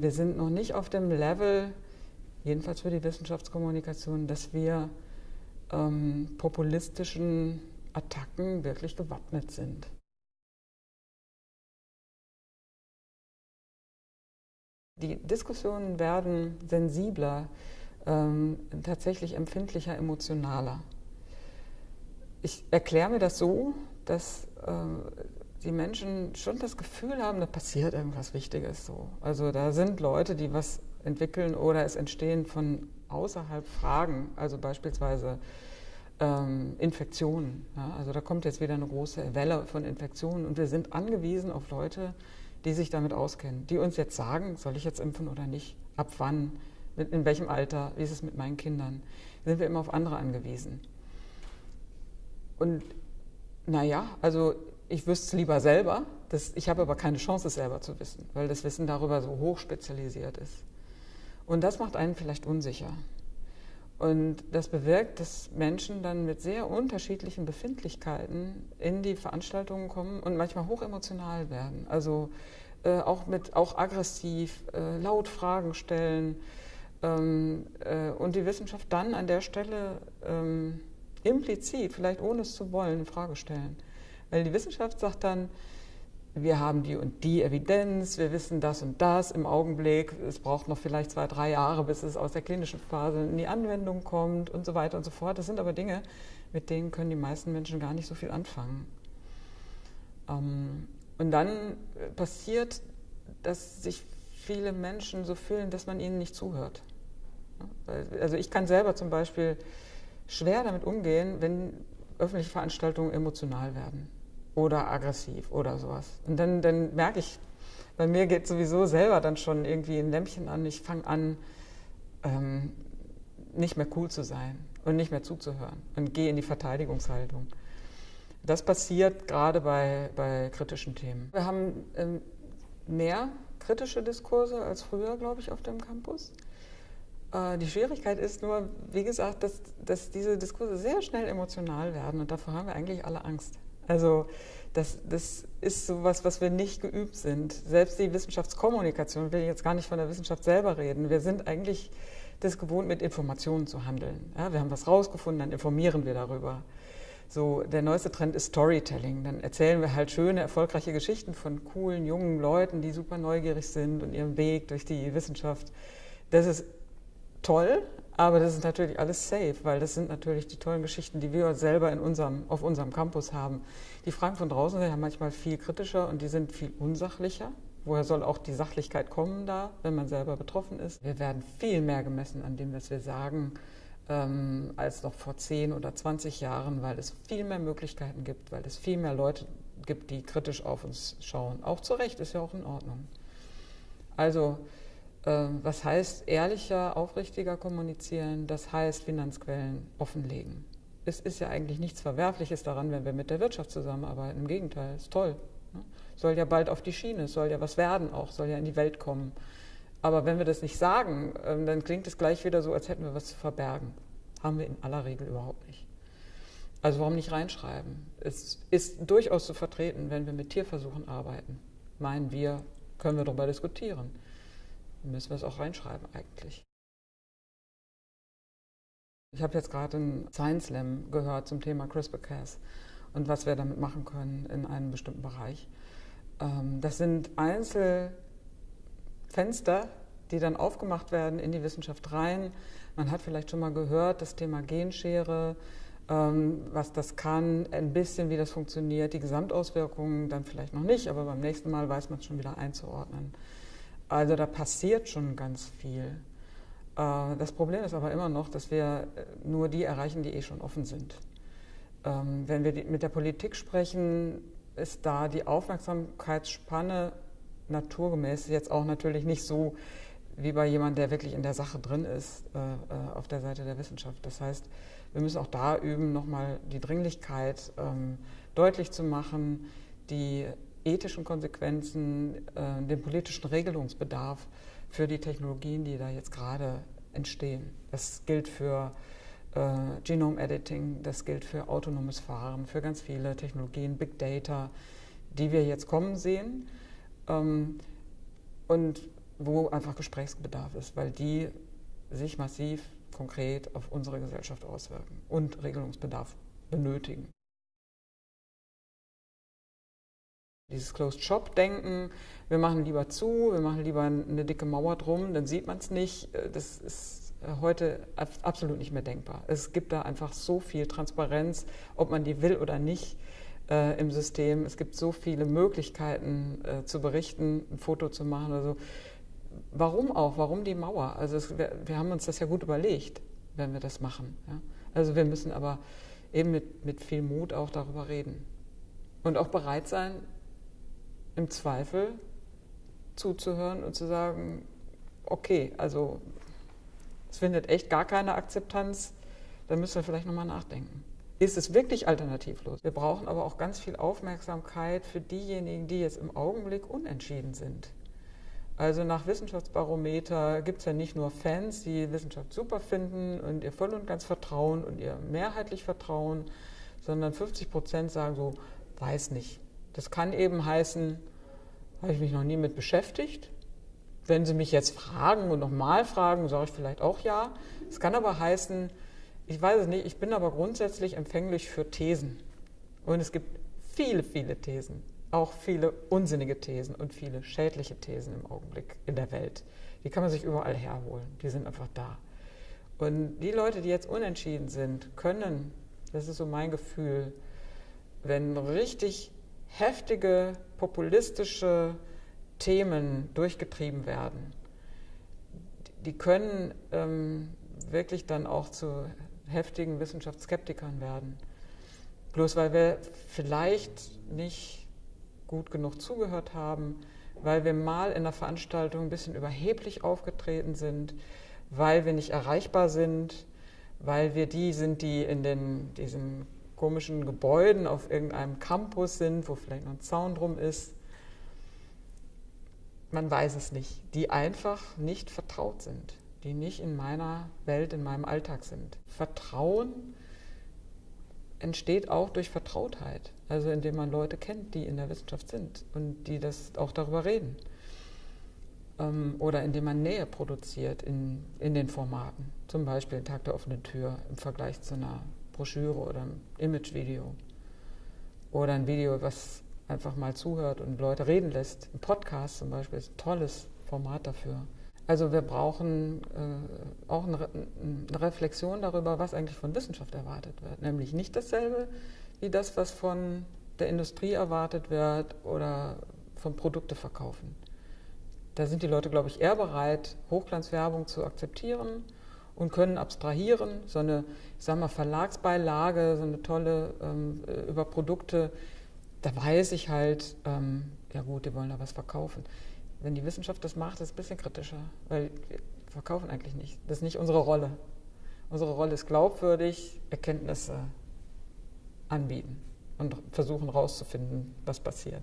Wir sind noch nicht auf dem Level, jedenfalls für die Wissenschaftskommunikation, dass wir ähm, populistischen Attacken wirklich gewappnet sind. Die Diskussionen werden sensibler, ähm, tatsächlich empfindlicher, emotionaler. Ich erkläre mir das so, dass äh, die Menschen schon das Gefühl haben, da passiert irgendwas Wichtiges so. Also da sind Leute, die was entwickeln oder es entstehen von außerhalb Fragen, also beispielsweise ähm, Infektionen. Ja? Also da kommt jetzt wieder eine große Welle von Infektionen und wir sind angewiesen auf Leute, die sich damit auskennen, die uns jetzt sagen, soll ich jetzt impfen oder nicht, ab wann, in welchem Alter, wie ist es mit meinen Kindern, sind wir immer auf andere angewiesen. Und naja, also ich wüsste es lieber selber, das, ich habe aber keine Chance, es selber zu wissen, weil das Wissen darüber so hoch spezialisiert ist. Und das macht einen vielleicht unsicher. Und das bewirkt, dass Menschen dann mit sehr unterschiedlichen Befindlichkeiten in die Veranstaltungen kommen und manchmal hochemotional werden. Also äh, auch mit auch aggressiv, äh, laut Fragen stellen ähm, äh, und die Wissenschaft dann an der Stelle ähm, implizit, vielleicht ohne es zu wollen, in Frage stellen. Weil die Wissenschaft sagt dann, wir haben die und die Evidenz, wir wissen das und das im Augenblick, es braucht noch vielleicht zwei, drei Jahre, bis es aus der klinischen Phase in die Anwendung kommt und so weiter und so fort. Das sind aber Dinge, mit denen können die meisten Menschen gar nicht so viel anfangen. Ähm, und dann passiert, dass sich viele Menschen so fühlen, dass man ihnen nicht zuhört. Also ich kann selber zum Beispiel schwer damit umgehen, wenn öffentliche Veranstaltungen emotional werden oder aggressiv oder sowas. Und dann, dann merke ich, bei mir geht sowieso selber dann schon irgendwie ein Lämpchen an. Ich fange an, ähm, nicht mehr cool zu sein und nicht mehr zuzuhören und gehe in die Verteidigungshaltung. Das passiert gerade bei, bei kritischen Themen. Wir haben ähm, mehr kritische Diskurse als früher, glaube ich, auf dem Campus. Äh, die Schwierigkeit ist nur, wie gesagt, dass, dass diese Diskurse sehr schnell emotional werden und davor haben wir eigentlich alle Angst. Also das, das ist sowas, was wir nicht geübt sind. Selbst die Wissenschaftskommunikation, ich will jetzt gar nicht von der Wissenschaft selber reden, wir sind eigentlich das gewohnt, mit Informationen zu handeln. Ja, wir haben was rausgefunden, dann informieren wir darüber. So, der neueste Trend ist Storytelling. Dann erzählen wir halt schöne, erfolgreiche Geschichten von coolen, jungen Leuten, die super neugierig sind und ihren Weg durch die Wissenschaft. Das ist toll, aber das ist natürlich alles safe, weil das sind natürlich die tollen Geschichten, die wir selber in unserem, auf unserem Campus haben. Die Fragen von draußen sind ja manchmal viel kritischer und die sind viel unsachlicher. Woher soll auch die Sachlichkeit kommen da, wenn man selber betroffen ist? Wir werden viel mehr gemessen an dem, was wir sagen, ähm, als noch vor 10 oder 20 Jahren, weil es viel mehr Möglichkeiten gibt, weil es viel mehr Leute gibt, die kritisch auf uns schauen. Auch zu Recht ist ja auch in Ordnung. Also was heißt ehrlicher, aufrichtiger kommunizieren? Das heißt Finanzquellen offenlegen. Es ist ja eigentlich nichts Verwerfliches daran, wenn wir mit der Wirtschaft zusammenarbeiten. Im Gegenteil, ist toll. Ne? Soll ja bald auf die Schiene, soll ja was werden auch, soll ja in die Welt kommen. Aber wenn wir das nicht sagen, ähm, dann klingt es gleich wieder so, als hätten wir was zu verbergen. Haben wir in aller Regel überhaupt nicht. Also warum nicht reinschreiben? Es ist durchaus zu vertreten, wenn wir mit Tierversuchen arbeiten. Meinen wir, können wir darüber diskutieren müssen wir es auch reinschreiben eigentlich. Ich habe jetzt gerade einen Science Slam gehört zum Thema CRISPR-Cas und was wir damit machen können in einem bestimmten Bereich. Ähm, das sind Einzelfenster, die dann aufgemacht werden in die Wissenschaft rein. Man hat vielleicht schon mal gehört, das Thema Genschere, ähm, was das kann, ein bisschen, wie das funktioniert, die Gesamtauswirkungen dann vielleicht noch nicht, aber beim nächsten Mal weiß man es schon wieder einzuordnen. Also da passiert schon ganz viel. Äh, das Problem ist aber immer noch, dass wir äh, nur die erreichen, die eh schon offen sind. Ähm, wenn wir mit der Politik sprechen, ist da die Aufmerksamkeitsspanne naturgemäß jetzt auch natürlich nicht so wie bei jemandem, der wirklich in der Sache drin ist, äh, auf der Seite der Wissenschaft. Das heißt, wir müssen auch da üben, nochmal die Dringlichkeit ähm, deutlich zu machen, die ethischen Konsequenzen, äh, den politischen Regelungsbedarf für die Technologien, die da jetzt gerade entstehen. Das gilt für äh, Genome Editing, das gilt für autonomes Fahren, für ganz viele Technologien, Big Data, die wir jetzt kommen sehen. Ähm, und wo einfach Gesprächsbedarf ist, weil die sich massiv konkret auf unsere Gesellschaft auswirken und Regelungsbedarf benötigen. Dieses Closed-Shop-Denken, wir machen lieber zu, wir machen lieber eine dicke Mauer drum, dann sieht man es nicht, äh, das ist äh, heute absolut nicht mehr denkbar. Es gibt da einfach so viel Transparenz, ob man die will oder nicht äh, im System. Es gibt so viele Möglichkeiten äh, zu berichten, ein Foto zu machen oder so. Warum auch? Warum die Mauer? Also es, wir, wir, haben uns das ja gut überlegt, wenn wir das machen. Ja? Also wir müssen aber eben mit, mit viel Mut auch darüber reden. Und auch bereit sein, im Zweifel zuzuhören und zu sagen, okay, also es findet echt gar keine Akzeptanz, dann müssen wir vielleicht nochmal nachdenken. Ist es wirklich alternativlos? Wir brauchen aber auch ganz viel Aufmerksamkeit für diejenigen, die jetzt im Augenblick unentschieden sind. Also nach Wissenschaftsbarometer gibt es ja nicht nur Fans, die Wissenschaft super finden und ihr voll und ganz vertrauen und ihr mehrheitlich vertrauen, sondern 50 Prozent sagen so, weiß nicht. Das kann eben heißen, habe ich mich noch nie mit beschäftigt. Wenn Sie mich jetzt fragen und nochmal fragen, sage ich vielleicht auch ja. Es kann aber heißen, ich weiß es nicht, ich bin aber grundsätzlich empfänglich für Thesen. Und es gibt viele, viele Thesen auch viele unsinnige Thesen und viele schädliche Thesen im Augenblick in der Welt. Die kann man sich überall herholen. Die sind einfach da. Und die Leute, die jetzt unentschieden sind, können, das ist so mein Gefühl, wenn richtig heftige, populistische Themen durchgetrieben werden, die können ähm, wirklich dann auch zu heftigen Wissenschaftsskeptikern werden. Bloß weil wir vielleicht nicht gut genug zugehört haben, weil wir mal in der Veranstaltung ein bisschen überheblich aufgetreten sind, weil wir nicht erreichbar sind, weil wir die sind, die in den, diesen komischen Gebäuden auf irgendeinem Campus sind, wo vielleicht noch ein Zaun drum ist. Man weiß es nicht. Die einfach nicht vertraut sind, die nicht in meiner Welt, in meinem Alltag sind. Vertrauen entsteht auch durch Vertrautheit, also indem man Leute kennt, die in der Wissenschaft sind und die das auch darüber reden. Ähm, oder indem man Nähe produziert in, in den Formaten, zum Beispiel Tag der offenen Tür im Vergleich zu einer Broschüre oder einem Imagevideo. Oder ein Video, was einfach mal zuhört und Leute reden lässt. Ein Podcast zum Beispiel ist ein tolles Format dafür. Also wir brauchen äh, auch eine, eine, Reflexion darüber, was eigentlich von Wissenschaft erwartet wird. Nämlich nicht dasselbe wie das, was von der Industrie erwartet wird oder von Produkte verkaufen. Da sind die Leute, glaube ich, eher bereit, Hochglanzwerbung zu akzeptieren und können abstrahieren. So eine, ich sag mal, Verlagsbeilage, so eine tolle ähm, über Produkte, da weiß ich halt, ähm, ja gut, die wollen da was verkaufen. Wenn die Wissenschaft das macht, ist es ein bisschen kritischer, weil wir verkaufen eigentlich nicht. Das ist nicht unsere Rolle. Unsere Rolle ist glaubwürdig, Erkenntnisse anbieten und versuchen herauszufinden, was passiert.